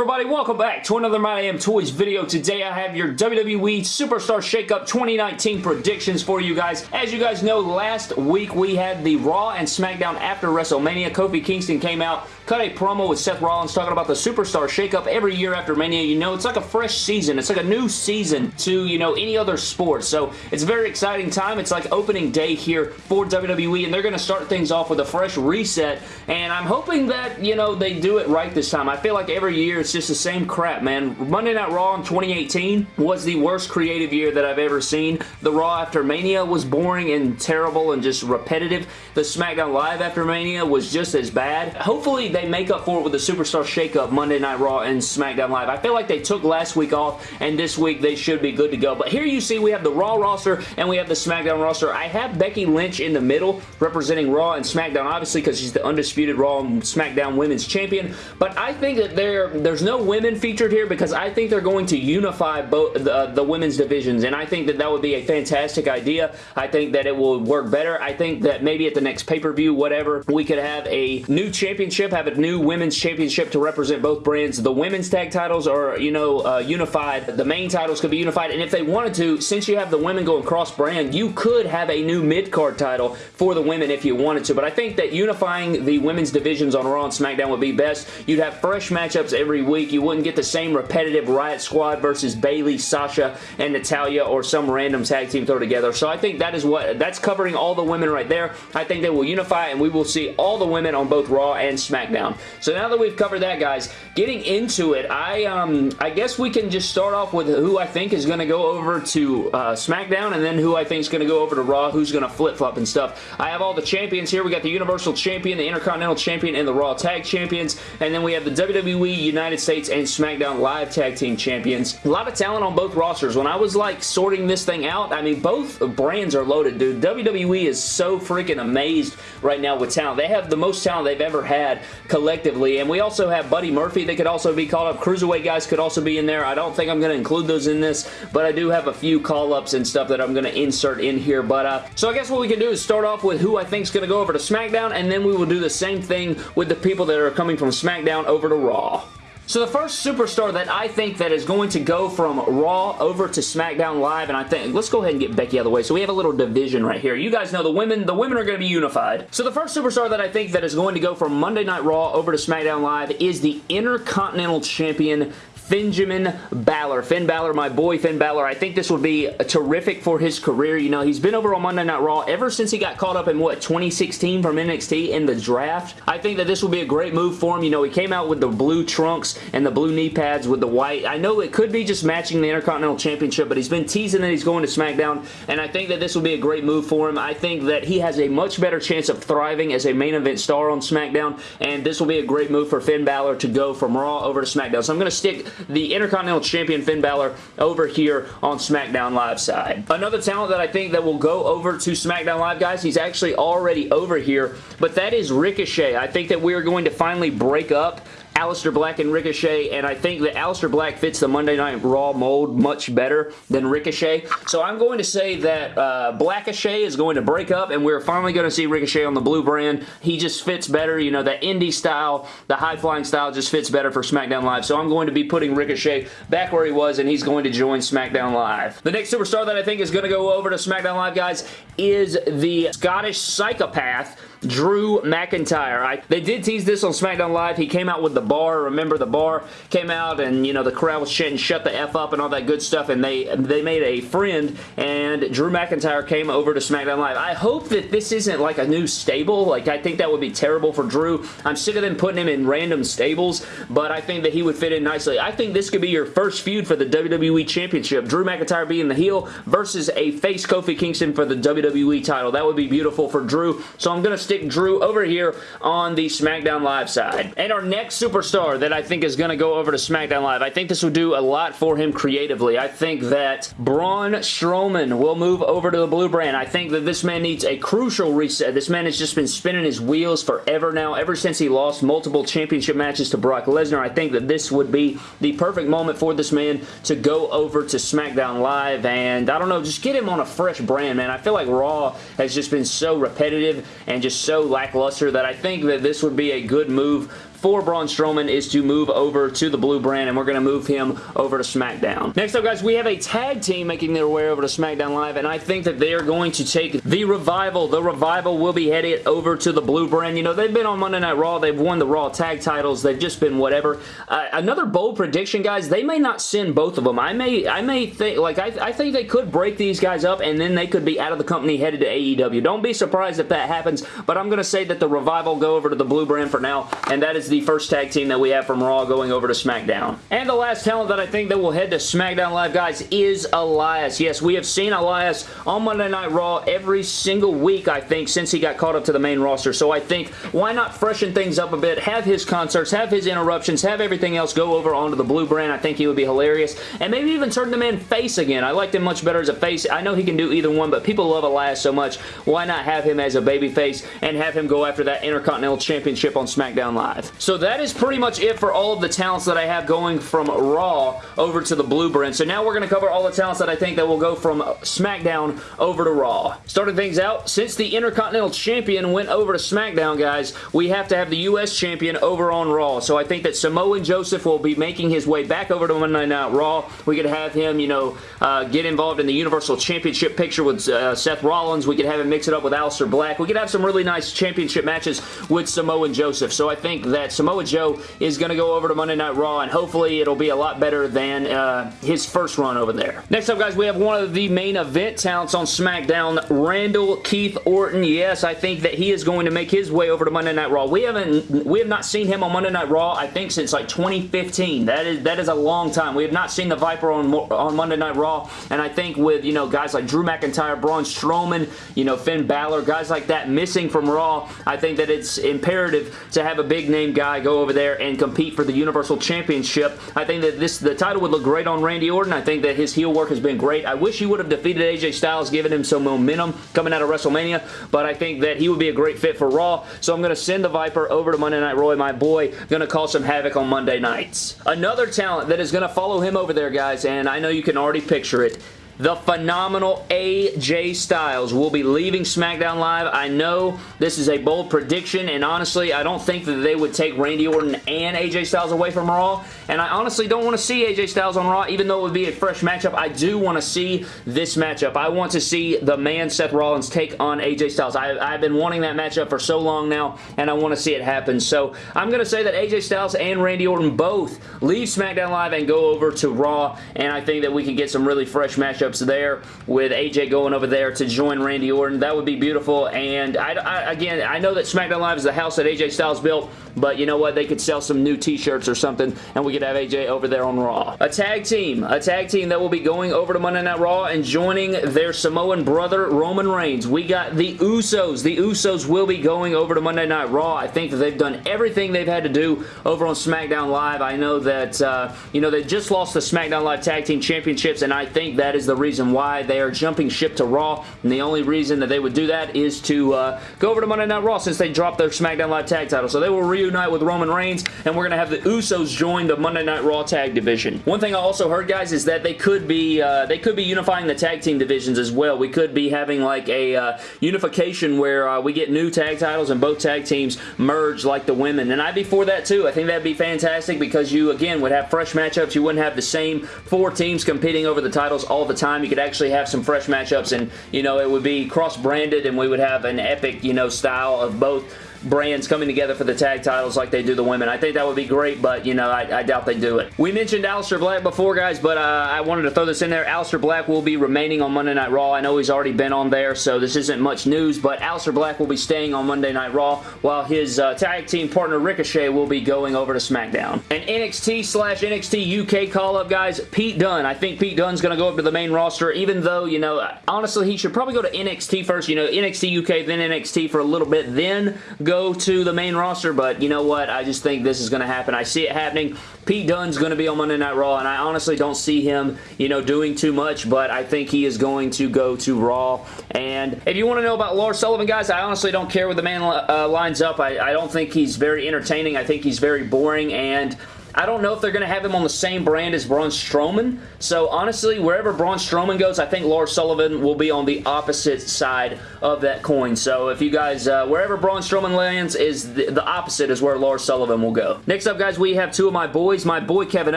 everybody? Welcome back to another My Am Toys video. Today I have your WWE Superstar Shakeup 2019 predictions for you guys. As you guys know, last week we had the Raw and SmackDown after WrestleMania. Kofi Kingston came out, cut a promo with Seth Rollins talking about the Superstar Shakeup every year after Mania. You know, it's like a fresh season. It's like a new season to, you know, any other sport. So it's a very exciting time. It's like opening day here for WWE and they're going to start things off with a fresh reset and I'm hoping that, you know, they do it right this time. I feel like every year it's just the same crap, man. Monday Night Raw in 2018 was the worst creative year that I've ever seen. The Raw after Mania was boring and terrible and just repetitive. The SmackDown Live after Mania was just as bad. Hopefully they make up for it with the Superstar Shakeup Monday Night Raw and SmackDown Live. I feel like they took last week off and this week they should be good to go. But here you see we have the Raw roster and we have the SmackDown roster. I have Becky Lynch in the middle representing Raw and SmackDown obviously because she's the undisputed Raw and SmackDown Women's Champion. But I think that there, there's no women featured here because I think they're going to unify both the, the women's divisions and I think that that would be a fantastic idea. I think that it will work better. I think that maybe at the next pay-per-view, whatever, we could have a new championship, have a new women's championship to represent both brands. The women's tag titles are, you know, uh, unified. The main titles could be unified and if they wanted to, since you have the women going cross-brand, you could have a new mid-card title for the women if you wanted to. But I think that unifying the women's divisions on Raw and SmackDown would be best. You'd have fresh matchups every week. You wouldn't get the same repetitive Riot Squad versus Bayley, Sasha, and Natalya or some random tag team throw together. So I think that is what, that's covering all the women right there. I think they will unify and we will see all the women on both Raw and SmackDown. So now that we've covered that, guys, getting into it, I um I guess we can just start off with who I think is going to go over to uh, SmackDown and then who I think is going to go over to Raw, who's going to flip-flop and stuff. I have all the champions here. We got the Universal Champion, the Intercontinental Champion, and the Raw Tag Champions. And then we have the WWE United States and SmackDown Live Tag Team Champions. A lot of talent on both rosters. When I was like sorting this thing out, I mean, both brands are loaded, dude. WWE is so freaking amazed right now with talent. They have the most talent they've ever had collectively. And we also have Buddy Murphy that could also be called up. Cruiserweight guys could also be in there. I don't think I'm going to include those in this, but I do have a few call-ups and stuff that I'm going to insert in here. But uh, So I guess what we can do is start off with who I think is going to go over to SmackDown, and then we will do the same thing with the people that are coming from SmackDown over to Raw. So the first superstar that I think that is going to go from Raw over to SmackDown Live, and I think, let's go ahead and get Becky out of the way. So we have a little division right here. You guys know the women, the women are going to be unified. So the first superstar that I think that is going to go from Monday Night Raw over to SmackDown Live is the Intercontinental Champion, Benjamin Balor. Finn Balor, my boy Finn Balor. I think this would be terrific for his career. You know, he's been over on Monday Night Raw ever since he got caught up in, what, 2016 from NXT in the draft. I think that this will be a great move for him. You know, he came out with the blue trunks and the blue knee pads with the white. I know it could be just matching the Intercontinental Championship, but he's been teasing that he's going to SmackDown, and I think that this will be a great move for him. I think that he has a much better chance of thriving as a main event star on SmackDown, and this will be a great move for Finn Balor to go from Raw over to SmackDown. So I'm going to stick the Intercontinental Champion Finn Balor over here on SmackDown Live side. Another talent that I think that will go over to SmackDown Live, guys, he's actually already over here, but that is Ricochet. I think that we are going to finally break up Aleister Black and Ricochet, and I think that Aleister Black fits the Monday Night Raw mold much better than Ricochet. So I'm going to say that uh, Blackochet is going to break up, and we're finally going to see Ricochet on the blue brand. He just fits better. You know, that indie style, the high-flying style just fits better for SmackDown Live. So I'm going to be putting Ricochet back where he was, and he's going to join SmackDown Live. The next superstar that I think is going to go over to SmackDown Live, guys, is the Scottish psychopath Drew McIntyre. I, they did tease this on SmackDown Live. He came out with the bar. Remember the bar came out and, you know, the crowd was chanting shut the F up and all that good stuff and they, they made a friend and Drew McIntyre came over to SmackDown Live. I hope that this isn't like a new stable. Like, I think that would be terrible for Drew. I'm sick of them putting him in random stables, but I think that he would fit in nicely. I think this could be your first feud for the WWE Championship. Drew McIntyre being the heel versus a face Kofi Kingston for the WWE title. That would be beautiful for Drew. So I'm going to stick Drew over here on the SmackDown Live side. And our next superstar that I think is going to go over to SmackDown Live, I think this will do a lot for him creatively. I think that Braun Strowman will move over to the blue brand. I think that this man needs a crucial reset. This man has just been spinning his wheels forever now, ever since he lost multiple championship matches to Brock Lesnar. I think that this would be the perfect moment for this man to go over to SmackDown Live and I don't know, just get him on a fresh brand, man. I feel like Raw has just been so repetitive and just so lackluster that I think that this would be a good move for Braun Strowman is to move over to the blue brand, and we're going to move him over to SmackDown. Next up, guys, we have a tag team making their way over to SmackDown Live, and I think that they are going to take the Revival. The Revival will be headed over to the blue brand. You know, they've been on Monday Night Raw. They've won the Raw tag titles. They've just been whatever. Uh, another bold prediction, guys, they may not send both of them. I may I may think, like, I, I think they could break these guys up, and then they could be out of the company headed to AEW. Don't be surprised if that happens, but I'm going to say that the Revival go over to the blue brand for now, and that is the first tag team that we have from Raw going over to SmackDown. And the last talent that I think that will head to SmackDown Live, guys, is Elias. Yes, we have seen Elias on Monday Night Raw every single week, I think, since he got caught up to the main roster. So I think, why not freshen things up a bit, have his concerts, have his interruptions, have everything else go over onto the blue brand. I think he would be hilarious. And maybe even turn the man face again. I liked him much better as a face. I know he can do either one, but people love Elias so much. Why not have him as a baby face and have him go after that Intercontinental Championship on SmackDown Live? So that is pretty much it for all of the talents that I have going from Raw over to the blue brand. So now we're going to cover all the talents that I think that will go from SmackDown over to Raw. Starting things out, since the Intercontinental Champion went over to SmackDown, guys, we have to have the U.S. Champion over on Raw. So I think that Samoa Joseph will be making his way back over to Monday Night Raw. We could have him, you know, uh, get involved in the Universal Championship picture with uh, Seth Rollins. We could have him mix it up with Aleister Black. We could have some really nice championship matches with Samoa Joseph. So I think that Samoa Joe is going to go over to Monday Night Raw, and hopefully it'll be a lot better than uh, his first run over there. Next up, guys, we have one of the main event talents on SmackDown, Randall Keith Orton. Yes, I think that he is going to make his way over to Monday Night Raw. We haven't, we have not seen him on Monday Night Raw, I think, since like 2015. That is that is a long time. We have not seen the Viper on on Monday Night Raw, and I think with you know guys like Drew McIntyre, Braun Strowman, you know Finn Balor, guys like that missing from Raw, I think that it's imperative to have a big name guy go over there and compete for the Universal Championship. I think that this the title would look great on Randy Orton. I think that his heel work has been great. I wish he would have defeated AJ Styles, giving him some momentum coming out of WrestleMania, but I think that he would be a great fit for Raw, so I'm going to send the Viper over to Monday Night Raw, my boy, going to cause some havoc on Monday nights. Another talent that is going to follow him over there, guys, and I know you can already picture it, the phenomenal AJ Styles will be leaving SmackDown Live. I know this is a bold prediction, and honestly, I don't think that they would take Randy Orton and AJ Styles away from Raw, and I honestly don't want to see AJ Styles on Raw, even though it would be a fresh matchup. I do want to see this matchup. I want to see the man Seth Rollins take on AJ Styles. I, have been wanting that matchup for so long now, and I want to see it happen. So I'm going to say that AJ Styles and Randy Orton both leave SmackDown Live and go over to Raw, and I think that we can get some really fresh matchups matchups there with AJ going over there to join Randy Orton. That would be beautiful. And I, I, again, I know that SmackDown Live is the house that AJ Styles built, but you know what? They could sell some new t-shirts or something, and we could have AJ over there on Raw. A tag team. A tag team that will be going over to Monday Night Raw and joining their Samoan brother, Roman Reigns. We got the Usos. The Usos will be going over to Monday Night Raw. I think that they've done everything they've had to do over on SmackDown Live. I know that, uh, you know, they just lost the SmackDown Live Tag Team Championships, and I think that is the reason why they are jumping ship to Raw, and the only reason that they would do that is to uh, go over to Monday Night Raw since they dropped their SmackDown Live Tag title. So they will reunite with Roman Reigns, and we're going to have the Usos join the Monday Night Raw Tag Division. One thing I also heard, guys, is that they could be uh, they could be unifying the tag team divisions as well. We could be having like a uh, unification where uh, we get new tag titles and both tag teams merge like the women, and I'd be for that too. I think that'd be fantastic because you, again, would have fresh matchups. You wouldn't have the same four teams competing over the titles all the time. You could actually have some fresh matchups and, you know, it would be cross-branded and we would have an epic, you know, style of both brands coming together for the tag titles like they do the women. I think that would be great, but, you know, I, I doubt they do it. We mentioned Aleister Black before, guys, but uh, I wanted to throw this in there. Aleister Black will be remaining on Monday Night Raw. I know he's already been on there, so this isn't much news, but Aleister Black will be staying on Monday Night Raw, while his uh, tag team partner Ricochet will be going over to SmackDown. An NXT slash NXT UK call-up, guys, Pete Dunne. I think Pete Dunne's going to go up to the main roster, even though, you know, honestly, he should probably go to NXT first, you know, NXT UK, then NXT for a little bit, then go to the main roster, but you know what? I just think this is going to happen. I see it happening. Pete Dunne's going to be on Monday Night Raw, and I honestly don't see him, you know, doing too much, but I think he is going to go to Raw. And if you want to know about Lars Sullivan, guys, I honestly don't care where the man uh, lines up. I, I don't think he's very entertaining. I think he's very boring, and I don't know if they're going to have him on the same brand as Braun Strowman. So honestly, wherever Braun Strowman goes, I think Lars Sullivan will be on the opposite side of that coin. So if you guys, uh, wherever Braun Strowman lands is the, the opposite is where Lars Sullivan will go. Next up, guys, we have two of my boys. My boy Kevin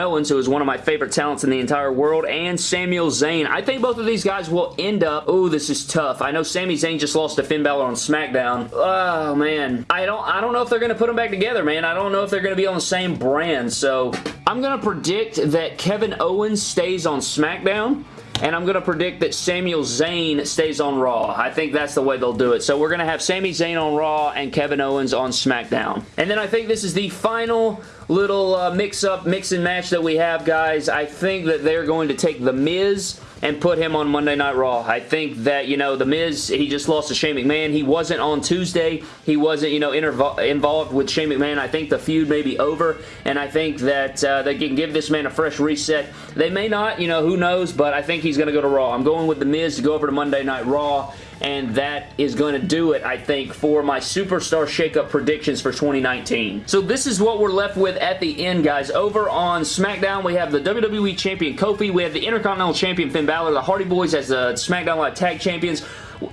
Owens, who is one of my favorite talents in the entire world, and Samuel Zayn. I think both of these guys will end up... Oh, this is tough. I know Sami Zayn just lost to Finn Balor on SmackDown. Oh, man. I don't, I don't know if they're going to put them back together, man. I don't know if they're going to be on the same brand. So I'm going to predict that Kevin Owens stays on SmackDown and I'm going to predict that Samuel Zayn stays on Raw. I think that's the way they'll do it. So we're going to have Sami Zayn on Raw and Kevin Owens on SmackDown. And then I think this is the final little uh, mix-up, mix and match that we have, guys. I think that they're going to take The Miz and put him on Monday Night Raw. I think that, you know, The Miz, he just lost to Shane McMahon. He wasn't on Tuesday. He wasn't, you know, involved with Shane McMahon. I think the feud may be over, and I think that uh, they can give this man a fresh reset. They may not, you know, who knows, but I think he's going to go to Raw. I'm going with The Miz to go over to Monday Night Raw and that is going to do it, I think, for my Superstar Shakeup predictions for 2019. So this is what we're left with at the end, guys. Over on SmackDown, we have the WWE Champion Kofi, we have the Intercontinental Champion Finn Balor, the Hardy Boys as the SmackDown Live Tag Champions,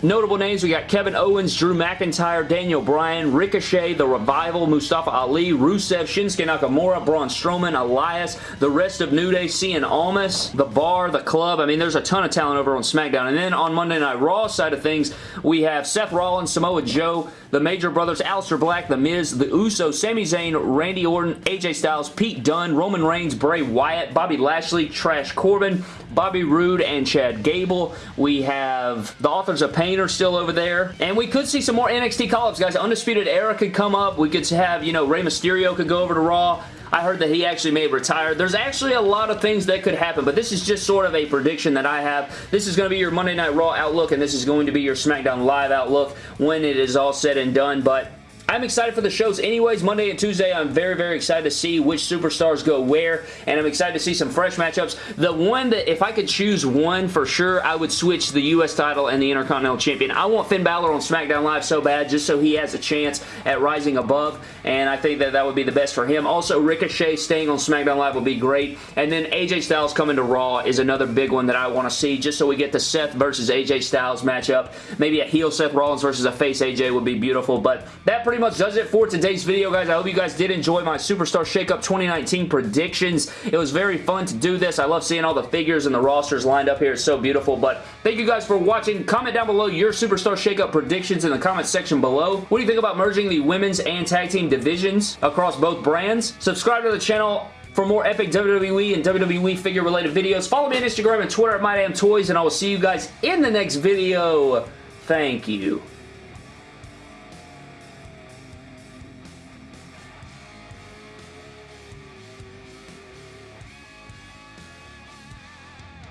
Notable names, we got Kevin Owens, Drew McIntyre, Daniel Bryan, Ricochet, The Revival, Mustafa Ali, Rusev, Shinsuke Nakamura, Braun Strowman, Elias, the rest of New Day, Cien Almas, The Bar, The Club. I mean, there's a ton of talent over on SmackDown. And then on Monday Night Raw side of things, we have Seth Rollins, Samoa Joe, the Major Brothers, Aleister Black, The Miz, The Usos, Sami Zayn, Randy Orton, AJ Styles, Pete Dunne, Roman Reigns, Bray Wyatt, Bobby Lashley, Trash Corbin, Bobby Roode, and Chad Gable. We have the authors of Pain are still over there. And we could see some more NXT call-ups, guys. Undisputed Era could come up. We could have, you know, Rey Mysterio could go over to Raw. I heard that he actually may retire. There's actually a lot of things that could happen, but this is just sort of a prediction that I have. This is going to be your Monday Night Raw outlook, and this is going to be your SmackDown Live outlook when it is all said and done, but I'm excited for the shows anyways. Monday and Tuesday, I'm very, very excited to see which superstars go where, and I'm excited to see some fresh matchups. The one that, if I could choose one for sure, I would switch the U.S. title and the Intercontinental Champion. I want Finn Balor on SmackDown Live so bad just so he has a chance at rising above, and I think that that would be the best for him. Also, Ricochet staying on SmackDown Live would be great, and then AJ Styles coming to Raw is another big one that I want to see just so we get the Seth versus AJ Styles matchup. Maybe a heel Seth Rollins versus a face AJ would be beautiful, but that pretty much does it for today's video, guys. I hope you guys did enjoy my Superstar Shakeup 2019 predictions. It was very fun to do this. I love seeing all the figures and the rosters lined up here. It's so beautiful, but thank you guys for watching. Comment down below your Superstar Shakeup predictions in the comment section below. What do you think about merging the women's and tag team divisions across both brands? Subscribe to the channel for more epic WWE and WWE figure related videos. Follow me on Instagram and Twitter at MyDamnToys, and I will see you guys in the next video. Thank you.